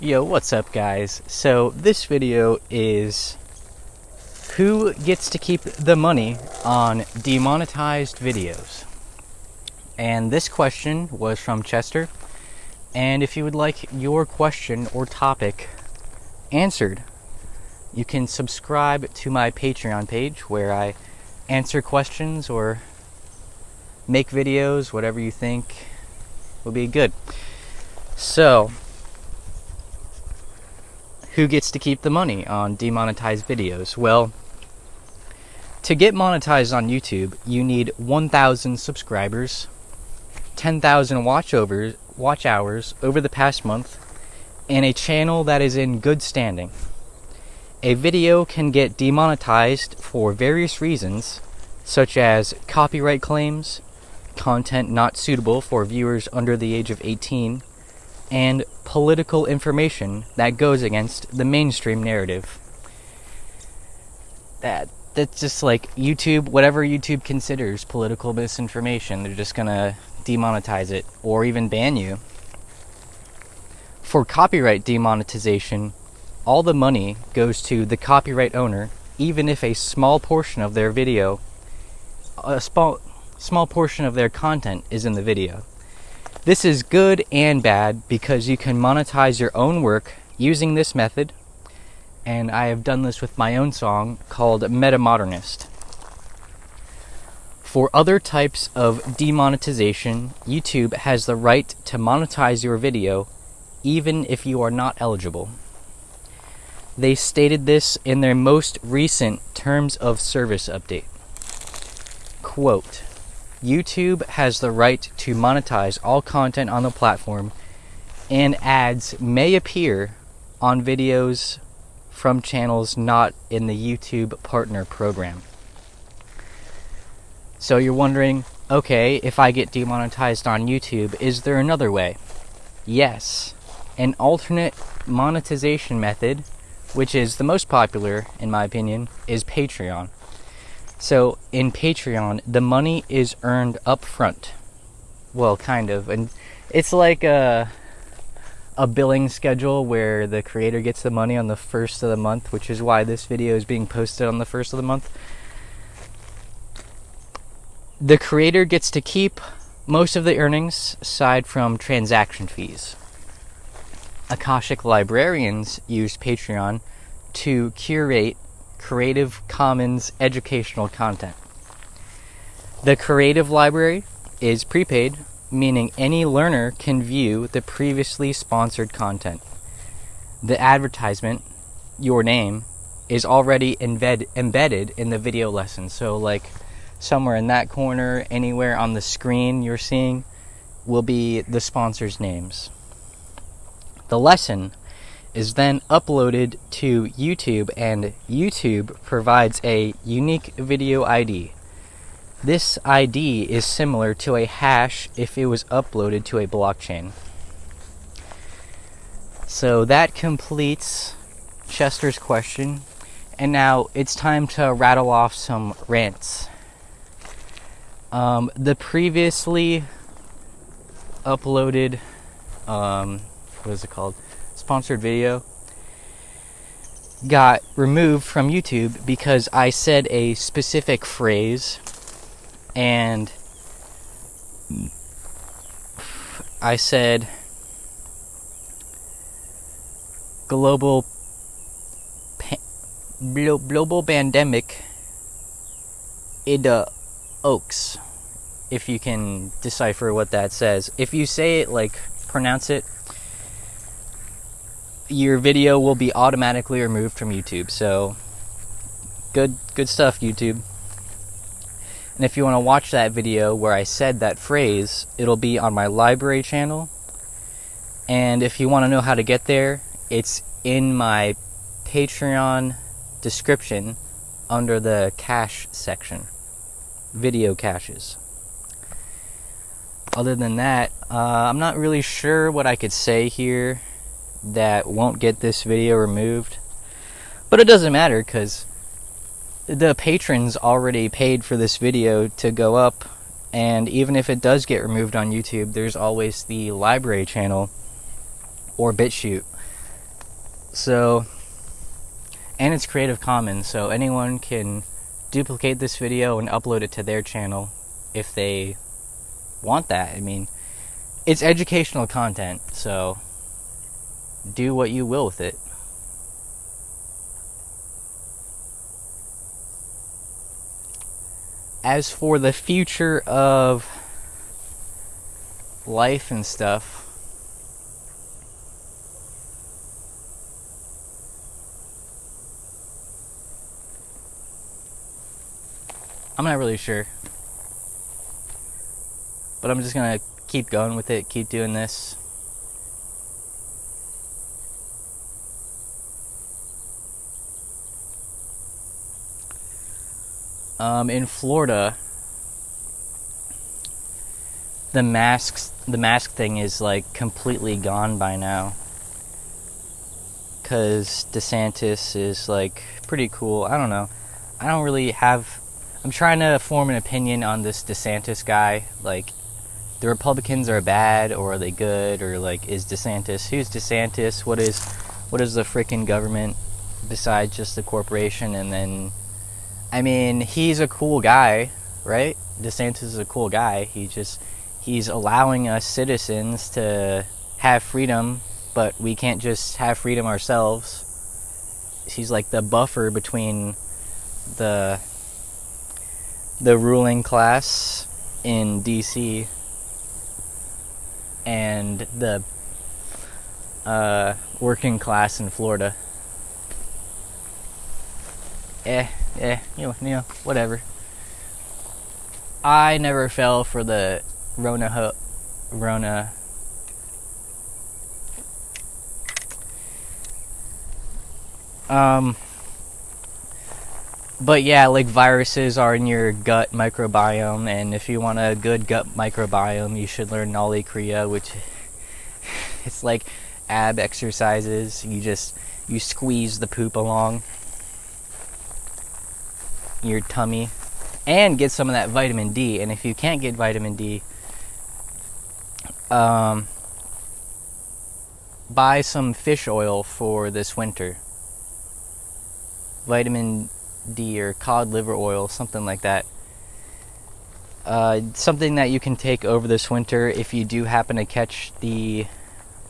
Yo, what's up, guys? So, this video is who gets to keep the money on demonetized videos? And this question was from Chester. And if you would like your question or topic answered, you can subscribe to my Patreon page where I answer questions or make videos, whatever you think will be good. So, who gets to keep the money on demonetized videos? Well, to get monetized on YouTube, you need 1,000 subscribers, 10,000 watch watch hours over the past month, and a channel that is in good standing. A video can get demonetized for various reasons, such as copyright claims, content not suitable for viewers under the age of 18, and political information that goes against the mainstream narrative. That that's just like YouTube, whatever YouTube considers political misinformation, they're just gonna demonetize it or even ban you. For copyright demonetization, all the money goes to the copyright owner, even if a small portion of their video, a small small portion of their content is in the video. This is good and bad because you can monetize your own work using this method, and I have done this with my own song called Metamodernist. For other types of demonetization, YouTube has the right to monetize your video even if you are not eligible. They stated this in their most recent Terms of Service update. Quote, YouTube has the right to monetize all content on the platform, and ads may appear on videos from channels not in the YouTube Partner Program. So you're wondering, okay, if I get demonetized on YouTube, is there another way? Yes. An alternate monetization method, which is the most popular, in my opinion, is Patreon. So in Patreon, the money is earned up front. Well, kind of. And it's like a a billing schedule where the creator gets the money on the first of the month, which is why this video is being posted on the first of the month. The creator gets to keep most of the earnings aside from transaction fees. Akashic librarians use Patreon to curate Creative Commons educational content. The Creative Library is prepaid, meaning any learner can view the previously sponsored content. The advertisement, your name, is already embed, embedded in the video lesson. So, like somewhere in that corner, anywhere on the screen you're seeing, will be the sponsors' names. The lesson is then uploaded to YouTube, and YouTube provides a unique video ID. This ID is similar to a hash if it was uploaded to a blockchain. So that completes Chester's question, and now it's time to rattle off some rants. Um, the previously uploaded, um, what is it called? Sponsored video got removed from YouTube because I said a specific phrase and I said global global pandemic in the oaks if you can decipher what that says. If you say it like pronounce it your video will be automatically removed from YouTube. So good good stuff YouTube. And if you want to watch that video where I said that phrase, it'll be on my library channel. And if you want to know how to get there, it's in my Patreon description under the cache section. Video caches. Other than that, uh, I'm not really sure what I could say here that won't get this video removed. But it doesn't matter because the patrons already paid for this video to go up. And even if it does get removed on YouTube, there's always the library channel or BitChute So, and it's Creative Commons, so anyone can duplicate this video and upload it to their channel if they want that. I mean, it's educational content, so do what you will with it. As for the future of life and stuff, I'm not really sure. But I'm just gonna keep going with it, keep doing this. Um, in Florida, the masks, the mask thing is like completely gone by now. Cause DeSantis is like pretty cool. I don't know. I don't really have. I'm trying to form an opinion on this DeSantis guy. Like, the Republicans are bad or are they good or like is DeSantis who's DeSantis what is what is the freaking government besides just the corporation and then I mean he's a cool guy right? DeSantis is a cool guy. He just he's allowing us citizens to have freedom but we can't just have freedom ourselves. He's like the buffer between the the ruling class in DC and the uh, working class in Florida. Eh, eh, you know, you know, whatever. I never fell for the Rona, Rona. Um, but yeah, like viruses are in your gut microbiome, and if you want a good gut microbiome, you should learn Nauli Kriya, which it's like ab exercises. You just you squeeze the poop along your tummy and get some of that vitamin D. And if you can't get vitamin D, um, buy some fish oil for this winter. Vitamin D or cod liver oil, something like that. Uh, something that you can take over this winter if you do happen to catch the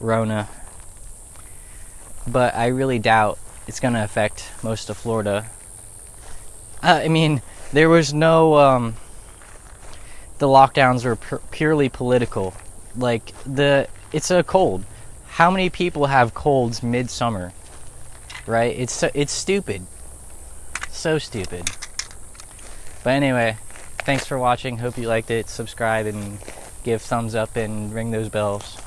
Rona. But I really doubt it's going to affect most of Florida. Uh, I mean, there was no. Um, the lockdowns were pu- purely political. Like the, it's a cold. How many people have colds midsummer? Right? It's it's stupid. So stupid. But anyway, thanks for watching. Hope you liked it. Subscribe and give thumbs up and ring those bells.